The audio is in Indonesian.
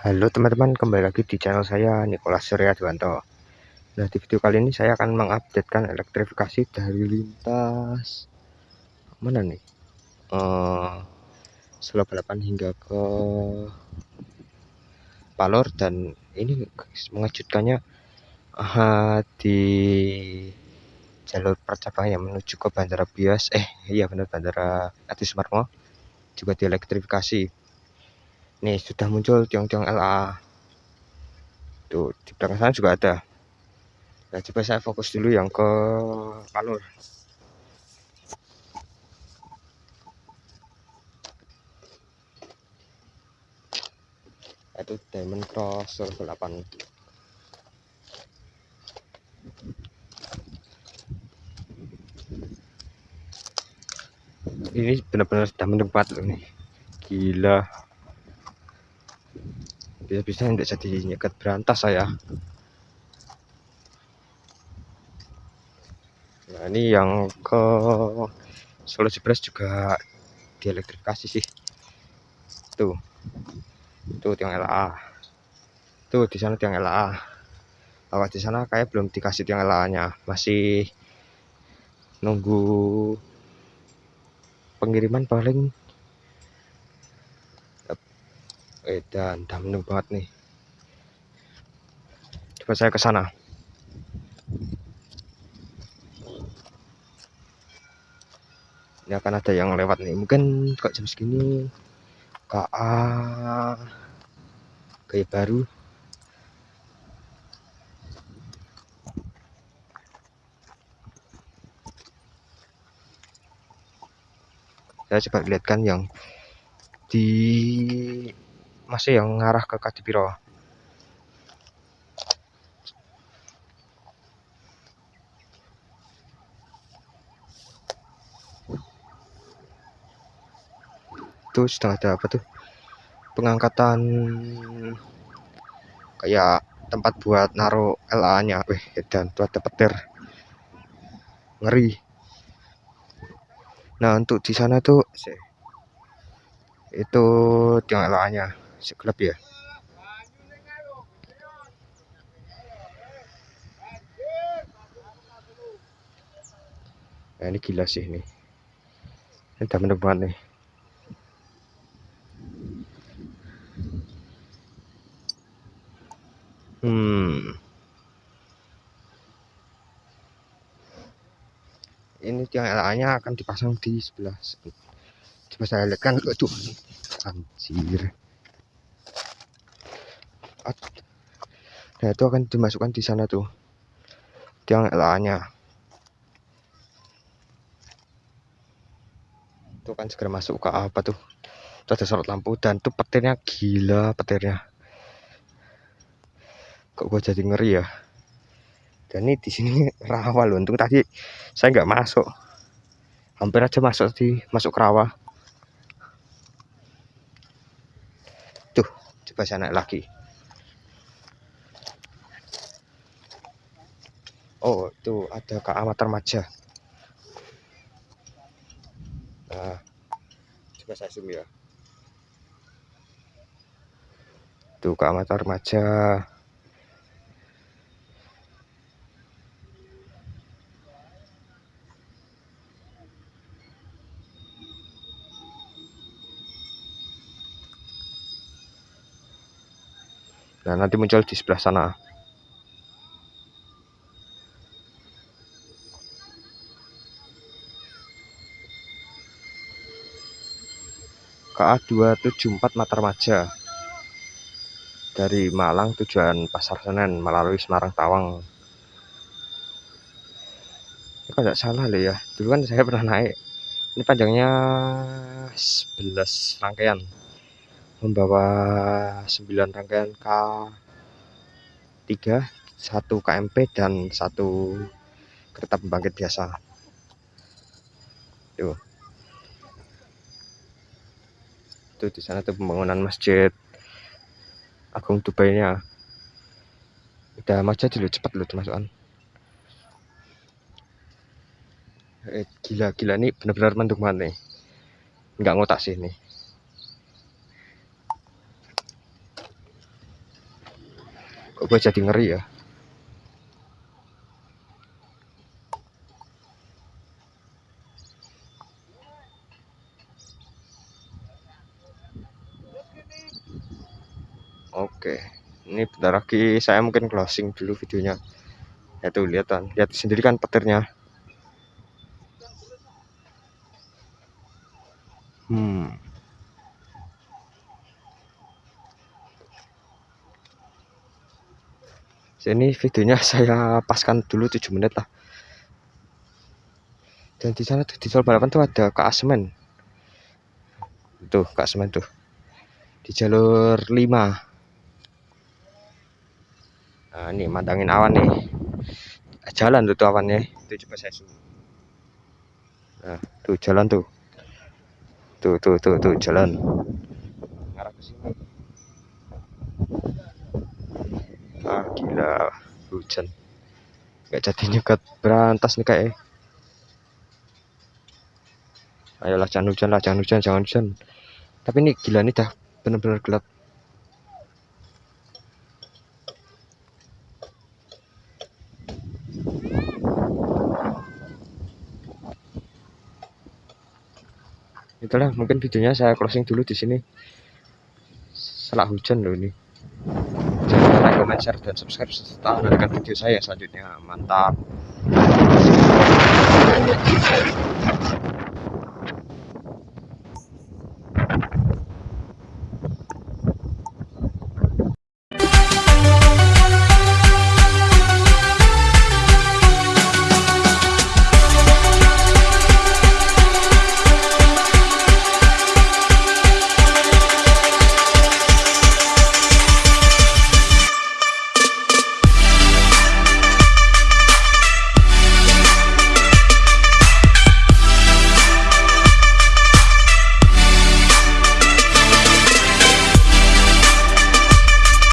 Halo teman-teman, kembali lagi di channel saya Nikolas Surya Dwanto. Nah, di video kali ini saya akan mengupdatekan elektrifikasi dari lintas mana nih? Uh, Solo balapan hingga ke Palor dan ini mengejutkannya uh, di jalur percabangan yang menuju ke Bandara Bias eh iya benar Bandara Adi Sumarmo juga dielektrifikasi nih sudah muncul tiang-tiang LA tuh di belakang sana juga ada. Nah coba saya fokus dulu yang ke Palur. Itu Diamond Cross 8 ini benar-benar sudah mendebat loh nih. Gila bisa-bisa tidak jadi nyekat berantas saya. Nah ini yang ke Solo Jebres juga dielektrifikasi sih. Tuh. Tuh tiang LA tuh di sana tiang LA awas di sana kayak belum dikasih tiang LA nya. Masih nunggu pengiriman paling dan damnung banget nih. Coba saya ke sana. Ini akan ada yang lewat nih. Mungkin kok jam segini KA gaya baru. Saya coba lihatkan yang di masih yang ngarah ke Kadipiro itu sudah ada apa tuh? Pengangkatan kayak tempat buat naruh LA nya weh dan tuh ada petir. Ngeri. Nah untuk di sana tuh itu tiang LA nya sekelap ya? Nah, ini gila sih ini. Ini udah menebak nih. Hmm. Ini tiang LA nya akan dipasang di sebelah coba saya lihat kan aduh anjir nah itu akan dimasukkan di sana tuh. Tiang LA nya itu kan segera masuk ke apa tuh? Itu ada sorot lampu dan tuh petirnya gila petirnya. Kok gua jadi ngeri ya? Dan ini di sini rawa loh. Untung tadi saya nggak masuk. Hampir aja masuk di masuk rawa. Tuh coba saya naik lagi oh itu ada ke Amatar Maja nah coba saya zoom ya. Tuh ke Amatar Maja Nah, nanti muncul di sebelah sana. KA 274 Matarmaja. Dari Malang tujuan Pasar Senen melalui Semarang Tawang. Ini kalau salah loh ya? Dulu kan saya pernah naik. Ini panjangnya 11 rangkaian. Membawa 9 rangkaian K3 satu KMP dan satu kereta pembangkit biasa. Tuh itu di sana tuh pembangunan masjid. Agung Dubai nya udah maju dulu cepat lu termasukan eh, gila gila nih benar-benar mendung banget nih. Nggak ngotak sih nih berubah jadi ngeri ya ini bentar lagi saya mungkin closing dulu videonya. Ya tuh lihat kan, lihat sendiri kan petirnya. Hmm. Sini videonya saya paskan dulu 7 menit lah. Dan di sana di tol balapan tuh ada Kak Asmen. Tuh, Asmen tuh. Di jalur 5 nah ini mantangin awan nih. Jalan tuh, tuh awannya itu coba saya zoom nah tuh jalan tuh. Tuh tuh tuh tuh jalan. Ngarah ke sini. Ah gila hujan. Nggak jadi nyekat berantas nih kayak ayolah jangan hujan lah jangan hujan jangan hujan. Tapi ini gila nih dah. Bener-bener gelap itulah mungkin videonya saya closing dulu di sini. Setelah hujan loh ini. Jangan lupa like, comment, share, dan subscribe serta menonton video saya selanjutnya. Mantap